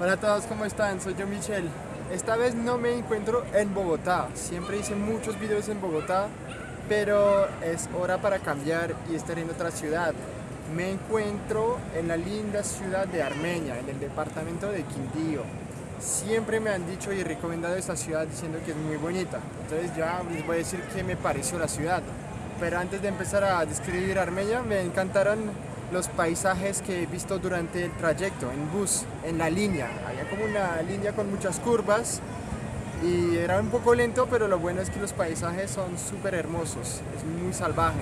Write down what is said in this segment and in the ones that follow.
Hola a todos, ¿cómo están? Soy yo Michelle. Esta vez no me encuentro en Bogotá. Siempre hice muchos videos en Bogotá, pero es hora para cambiar y estar en otra ciudad. Me encuentro en la linda ciudad de Armenia, en el departamento de Quindío. Siempre me han dicho y recomendado esta ciudad diciendo que es muy bonita. Entonces ya les voy a decir qué me pareció la ciudad. Pero antes de empezar a describir Armenia, me encantaron los paisajes que he visto durante el trayecto en bus, en la línea. Había como una línea con muchas curvas y era un poco lento, pero lo bueno es que los paisajes son súper hermosos, es muy salvaje.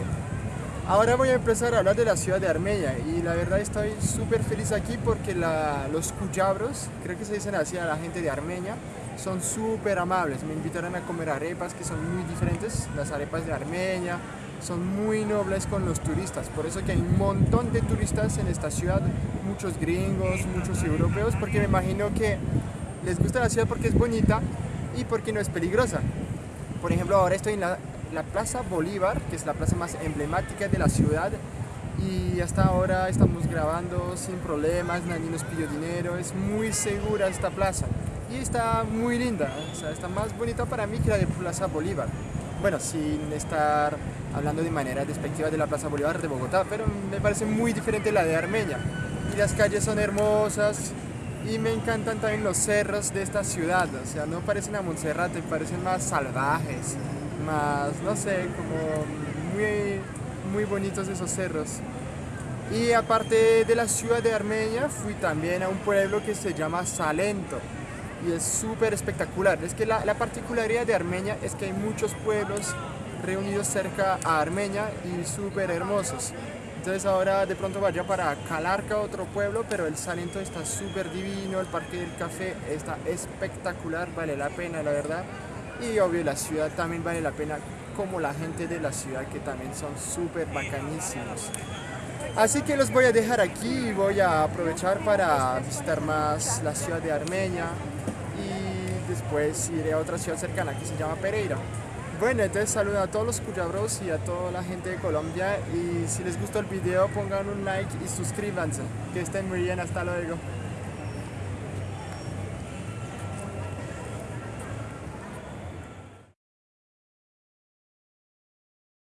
Ahora voy a empezar a hablar de la ciudad de Armenia y la verdad estoy súper feliz aquí porque los cuyabros, creo que se dicen así a la gente de Armenia, son súper amables. Me invitaron a comer arepas que son muy diferentes, las arepas de Armenia, son muy nobles con los turistas, por eso que hay un montón de turistas en esta ciudad, muchos gringos, muchos europeos, porque me imagino que les gusta la ciudad porque es bonita y porque no es peligrosa. Por ejemplo, ahora estoy en la, la Plaza Bolívar, que es la plaza más emblemática de la ciudad, y hasta ahora estamos grabando sin problemas, nadie nos pidió dinero, es muy segura esta plaza y está muy linda, o sea, está más bonita para mí que la de Plaza Bolívar bueno, sin estar hablando de manera despectiva de la Plaza Bolívar de Bogotá, pero me parece muy diferente la de Armenia. Y las calles son hermosas y me encantan también los cerros de esta ciudad, o sea, no parecen a Monserrate, parecen más salvajes, más, no sé, como muy, muy bonitos esos cerros. Y aparte de la ciudad de Armenia, fui también a un pueblo que se llama Salento y es súper espectacular. Es que la, la, particularidad de Armenia es que hay muchos pueblos reunidos cerca a Armenia y súper hermosos. Entonces ahora de pronto vaya para Calarca, otro pueblo, pero el Salento está súper divino, el Parque del Café está espectacular, vale la pena la verdad. Y obvio la ciudad también vale la pena, como la gente de la ciudad que también son súper bacanísimos. Así que los voy a dejar aquí y voy a aprovechar para visitar más la ciudad de Armenia y después iré a otra ciudad cercana que se llama Pereira. Bueno, entonces saludo a todos los cuyabros y a toda la gente de Colombia y si les gustó el video pongan un like y suscríbanse. Que estén muy bien, hasta luego.